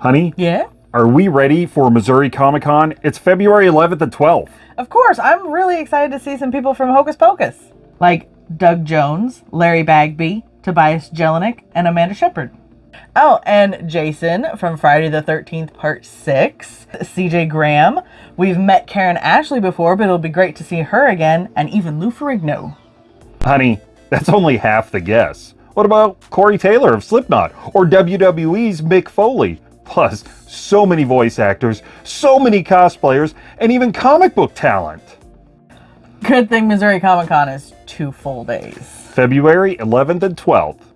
Honey, Yeah? are we ready for Missouri Comic Con? It's February 11th and 12th. Of course, I'm really excited to see some people from Hocus Pocus. Like Doug Jones, Larry Bagby, Tobias Jelinek, and Amanda Shepherd. Oh, and Jason from Friday the 13th, Part 6, CJ Graham. We've met Karan Ashley before, but it'll be great to see her again, and even Lou Ferrigno. Honey, that's only half the guess. What about Corey Taylor of Slipknot or WWE's Mick Foley? Plus, so many voice actors, so many cosplayers, and even comic book talent. Good thing Missouri Comic Con is two full days. February 11th and 12th.